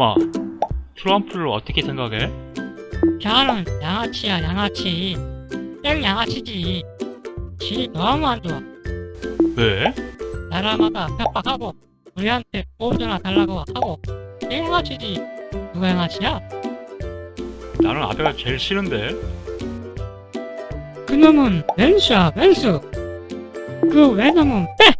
엄마, 트럼프를 어떻게 생각해? 저는 양아치야 양아치 땡 양아치지 지 너무 안 좋아 왜? 나라마다 협박하고 우리한테 보호전화 달라고 하고 땡 양아치지 누가 양아치야? 나는 아베가 제일 싫은데. 그놈은 왼수야 왼수 그 외놈은 빼